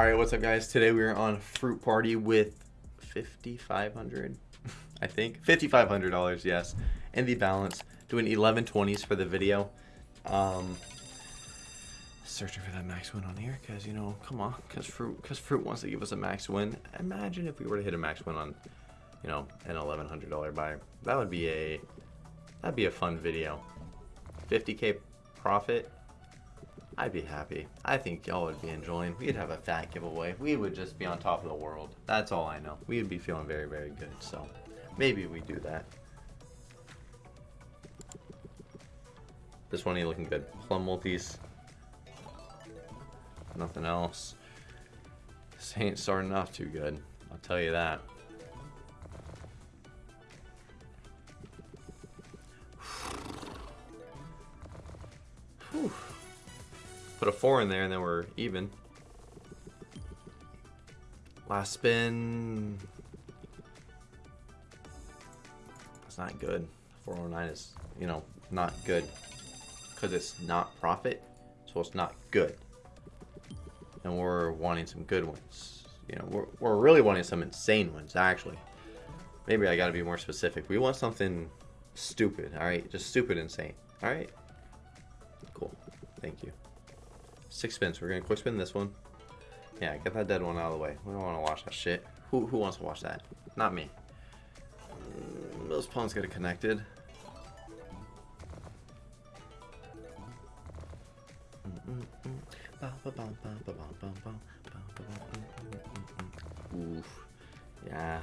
All right, what's up, guys? Today we are on Fruit Party with 5500 I think. $5,500, yes. And the balance. Doing 1120s for the video. Um, searching for that max win on here because, you know, come on. Because Fruit, cause Fruit wants to give us a max win. Imagine if we were to hit a max win on, you know, an $1,100 buy. That would be a, that'd be a fun video. 50k profit I'd be happy. I think y'all would be enjoying. We'd have a fat giveaway. We would just be on top of the world. That's all I know. We'd be feeling very, very good. So maybe we do that. This one ain't looking good. Plum multis. Nothing else. This ain't starting off too good. I'll tell you that. Put a four in there and then we're even. Last spin. That's not good. 409 is, you know, not good. Because it's not profit, so it's not good. And we're wanting some good ones. You know, we're, we're really wanting some insane ones, actually. Maybe I gotta be more specific. We want something stupid, alright? Just stupid insane, alright? Cool. Thank you. Six spins. We're gonna quick spin this one. Yeah, get that dead one out of the way. We don't want to watch that shit. Who who wants to watch that? Not me. Mm, those pawns get connected. Oof. Yeah.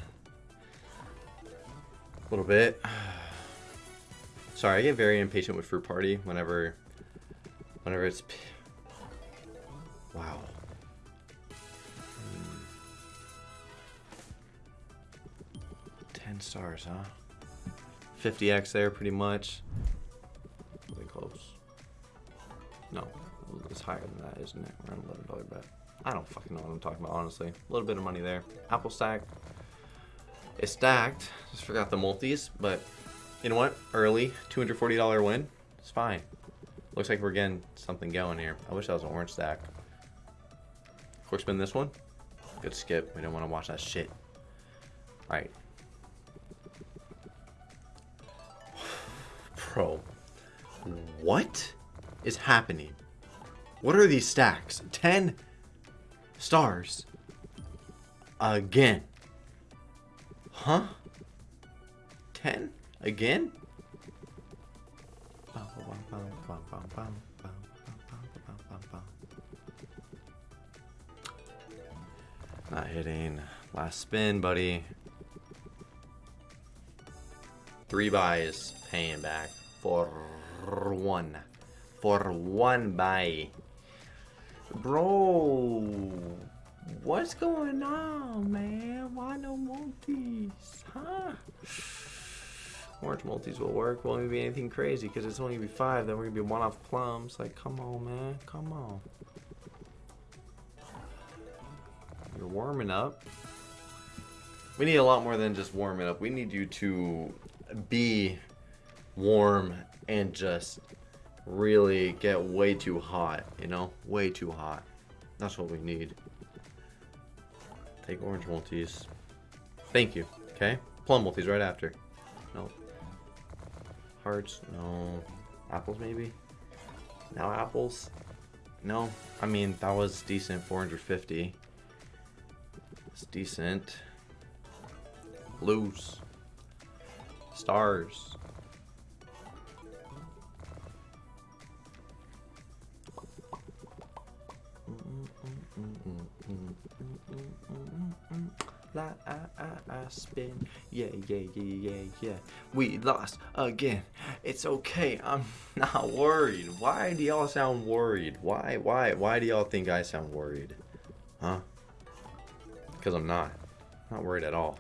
A little bit. Sorry, I get very impatient with Fruit Party whenever whenever it's Wow. Hmm. 10 stars, huh? 50x there, pretty much. Really close. No, it's higher than that, isn't it? Around $11 bet. I don't fucking know what I'm talking about, honestly. A little bit of money there. Apple stack. It's stacked. Just forgot the multis, but you know what? Early, $240 win. It's fine. Looks like we're getting something going here. I wish that was an orange stack. Quick spin this one. Good skip. We don't want to watch that shit. Alright. Bro. What is happening? What are these stacks? 10 stars. Again. Huh? 10? Again? Not hitting. Last spin, buddy. Three buys paying back for one. For one buy. Bro, what's going on, man? Why no multis? Huh? Orange multis will work. Won't be anything crazy because it's only gonna be five. Then we're gonna be one off plums. Like, come on, man. Come on. You're warming up. We need a lot more than just warming up. We need you to be warm and just really get way too hot, you know? Way too hot. That's what we need. Take orange multis. Thank you, okay? Plum multis right after. No. Hearts, no. Apples maybe? Now apples? No. I mean, that was decent, 450. It's decent. Blues. Stars. La I, spin. Yeah, yeah, yeah, yeah, yeah. We lost again. It's okay. I'm not worried. Why do y'all sound worried? Why, why, why do y'all think I sound worried? Huh? Because I'm not. I'm not worried at all.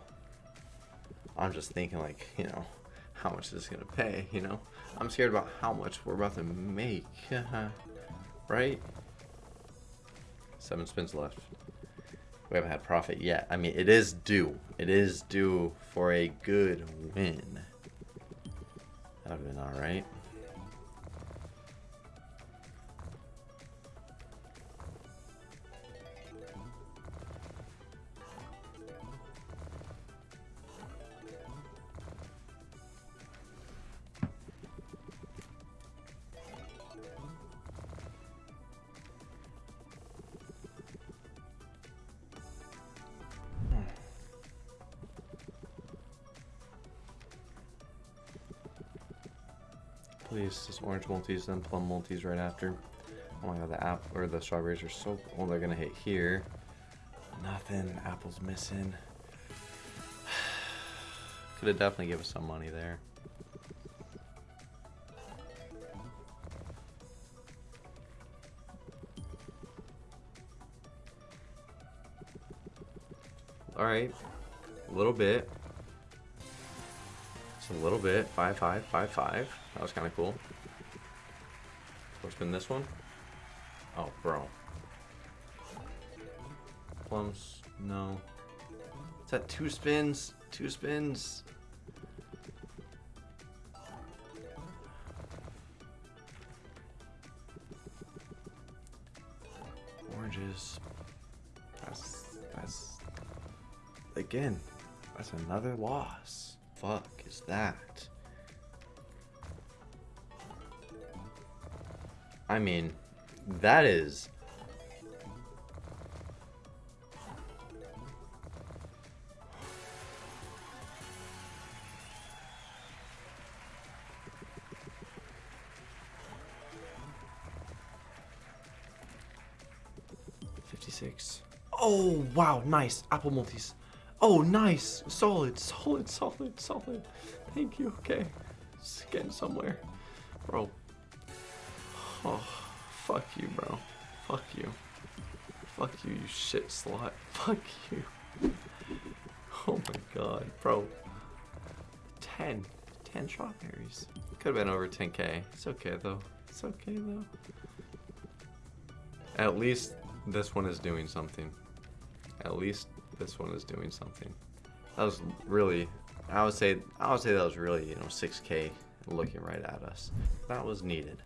I'm just thinking like, you know, how much this is going to pay, you know? I'm scared about how much we're about to make. right? Seven spins left. We haven't had profit yet. I mean, it is due. It is due for a good win. That would have been alright. Please, just orange multis, then plum multis right after. Oh my god, the apple or the strawberries are so. Oh, they're gonna hit here. Nothing. Apple's missing. Could have definitely given us some money there. Alright. A little bit. A little bit. Five, five, five, five. That was kind of cool. What's been this one. Oh, bro. Plums. No. Is that two spins? Two spins. Oranges. That's that's again. That's another loss. Fuck is that? I mean, that is 56. Oh, wow, nice. Apple multis. Oh, nice. Solid, solid, solid, solid. Thank you. Okay. It's getting somewhere. Bro. Oh, fuck you, bro. Fuck you. Fuck you, you shit slut. Fuck you. Oh my god, bro. 10. 10 strawberries. Could have been over 10k. It's okay, though. It's okay, though. At least this one is doing something. At least this one is doing something. That was really, I would say, I would say that was really, you know, 6K looking right at us. That was needed.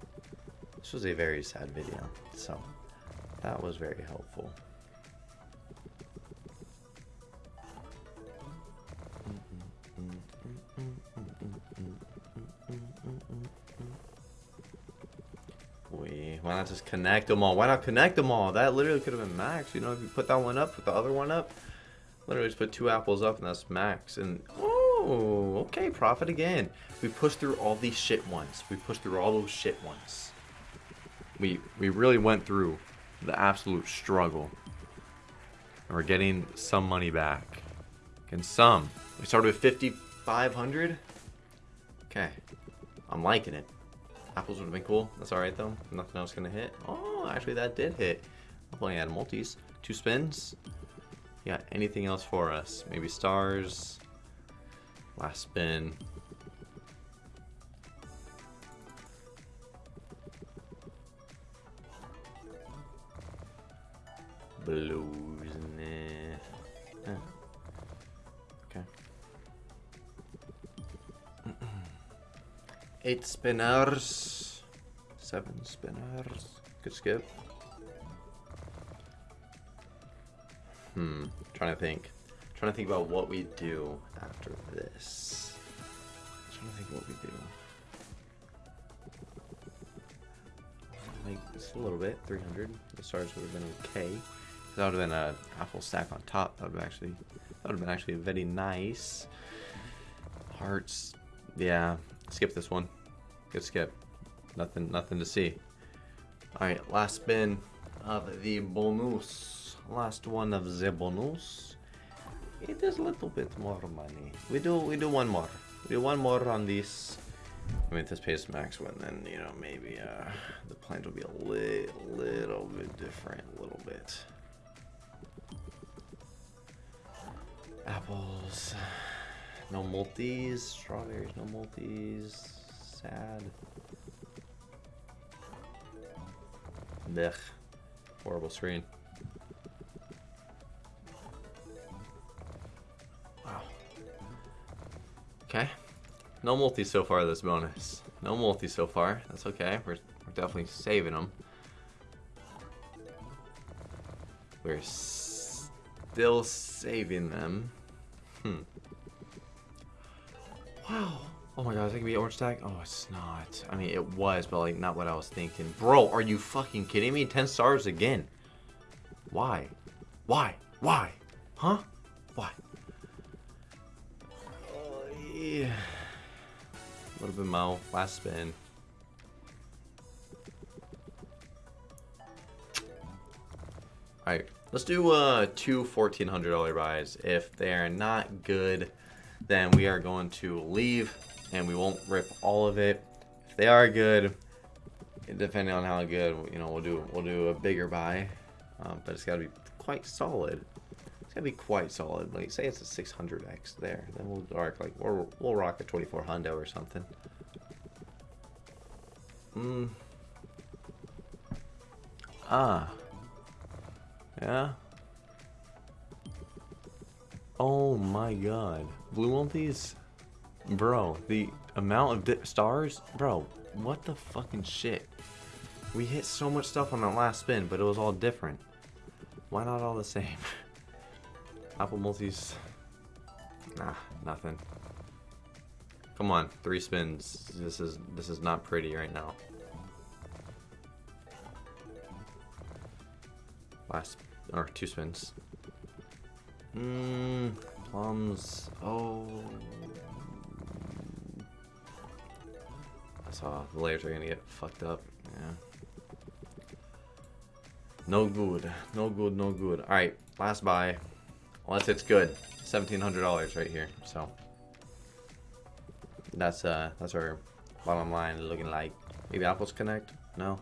This was a very sad video, so that was very helpful. We, why not just connect them all? Why not connect them all? That literally could have been max. You know, if you put that one up, put the other one up. Literally just put two apples up and that's max. And, oh, okay, profit again. We pushed through all these shit ones. We pushed through all those shit ones. We, we really went through the absolute struggle. And we're getting some money back. And some. We started with 5,500. Okay. I'm liking it. Apples would have been cool. That's alright though. Nothing else gonna hit. Oh, actually that did hit. I'm playing out multis. Two spins. Yeah, anything else for us? Maybe stars. Last spin. Blues, nah. Okay. Eight spinners. Seven spinners. Good skip. Hmm. Trying to think. Trying to think about what we do after this. Trying to think what we do. Like just a little bit. 300. The stars would have been okay. That would have been a apple stack on top. That would have actually. That would have been actually very nice. Hearts. Yeah, Skip this one. Good skip. Nothing, nothing to see. All right, last spin of the bonus. Last one of the bonus. It is a little bit more money. We do, we do one more. We do one more on this. I mean, if this pays max win, then you know maybe uh, the plans will be a li little bit different, a little bit. Apples. No multis, strawberries, no multis. Sad. Blech. Horrible screen. No multi so far this bonus. No multi so far. That's okay. We're, we're definitely saving them. We're still saving them. Hmm. Wow. Oh my god, is it gonna be orange tag? Oh, it's not. I mean, it was, but like, not what I was thinking. Bro, are you fucking kidding me? 10 stars again. Why? Why? Why? Huh? Why? Oh, yeah little bit been Mo. Last spin. Alright, let's do uh, two $1,400 buys. If they are not good, then we are going to leave and we won't rip all of it. If they are good, depending on how good, you know, we'll do we'll do a bigger buy, um, but it's got to be quite solid. It's gotta be quite solid. Like, say it's a 600x there, then we'll arc like we'll we'll rock a 24 hundo or something. Hmm. Ah. Yeah. Oh my god. Blue on these? Bro, the amount of stars? Bro, what the fucking shit? We hit so much stuff on that last spin, but it was all different. Why not all the same? Apple multis. Nah, nothing. Come on, three spins. This is this is not pretty right now. Last or two spins. Mmm, plums. Oh. I saw the layers are gonna get fucked up. Yeah. No good. No good, no good. Alright, last buy. Unless it's good. $1,700 right here, so. That's uh, that's our bottom line looking like. Maybe Apples Connect? No.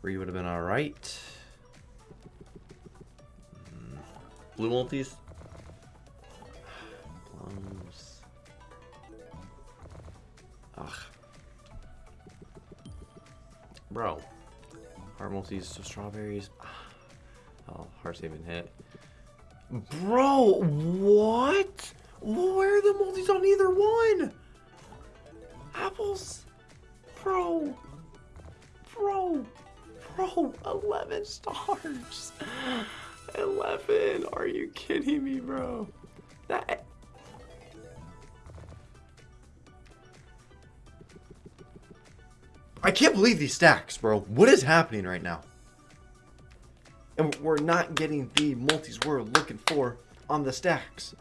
Three would have been alright. Mm. Blue multis? Plums. Ugh. Bro. Heart multis, strawberries. Oh, hearts even hit. Bro, what? Where are the multis on either one? Apples. Bro. Bro. Bro, 11 stars. 11. Are you kidding me, bro? That... I can't believe these stacks, bro. What is happening right now? And we're not getting the multis we're looking for on the stacks.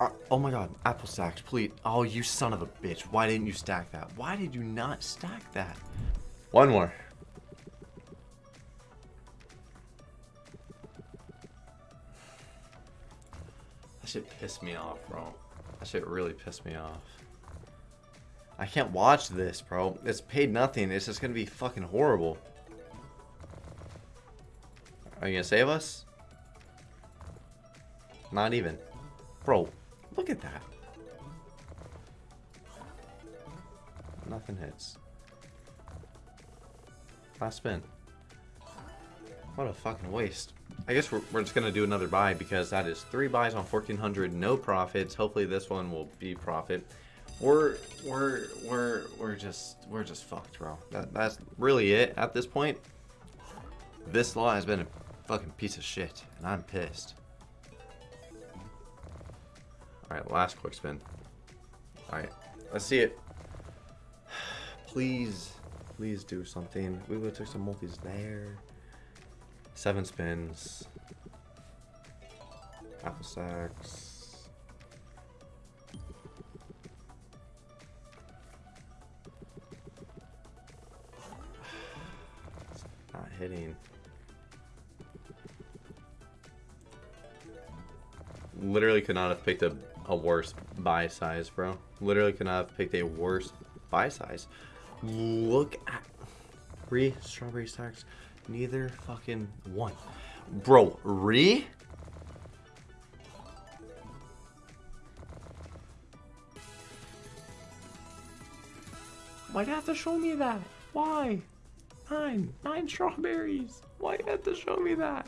Uh, oh my god, apple stacks, please. Oh, you son of a bitch. Why didn't you stack that? Why did you not stack that? One more. That shit pissed me off, bro. That shit really pissed me off. I can't watch this, bro. It's paid nothing. It's just gonna be fucking horrible. Are you gonna save us? Not even. Bro, look at that. Nothing hits. Last spin. What a fucking waste. I guess we're, we're just gonna do another buy because that is three buys on 1400, no profits. Hopefully this one will be profit. We're we're we're we're just we're just fucked, bro. That that's really it at this point. This law has been a fucking piece of shit, and I'm pissed. Alright, last quick spin. Alright, let's see it. Please, please do something. We would have took some multis there. Seven spins. Apple stacks. not hitting. Literally could not have picked a, a worse buy size, bro. Literally could not have picked a worse buy size. Look at three strawberry stacks. Neither fucking one. Bro, re? Why'd you have to show me that? Why? Nine. Nine strawberries. Why you have to show me that?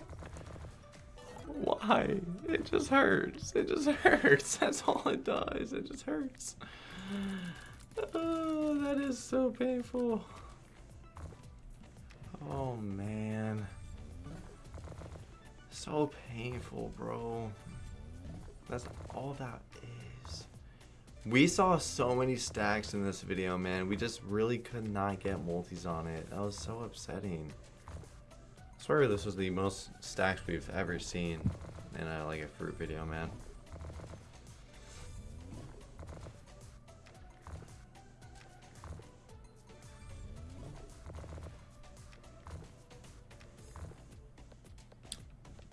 Why? It just hurts. It just hurts. That's all it does. It just hurts. Oh, that is so painful. Oh, man. So painful, bro. That's all that is. We saw so many stacks in this video, man. We just really could not get multis on it. That was so upsetting swear this was the most stacks we've ever seen in a, like a fruit video, man.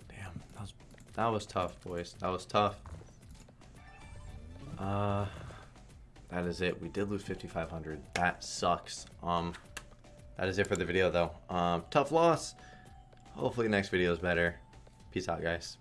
Damn, that was, that was tough, boys. That was tough. Uh, that is it. We did lose 5,500. That sucks. Um, that is it for the video, though. Um, tough loss. Hopefully next video is better. Peace out, guys.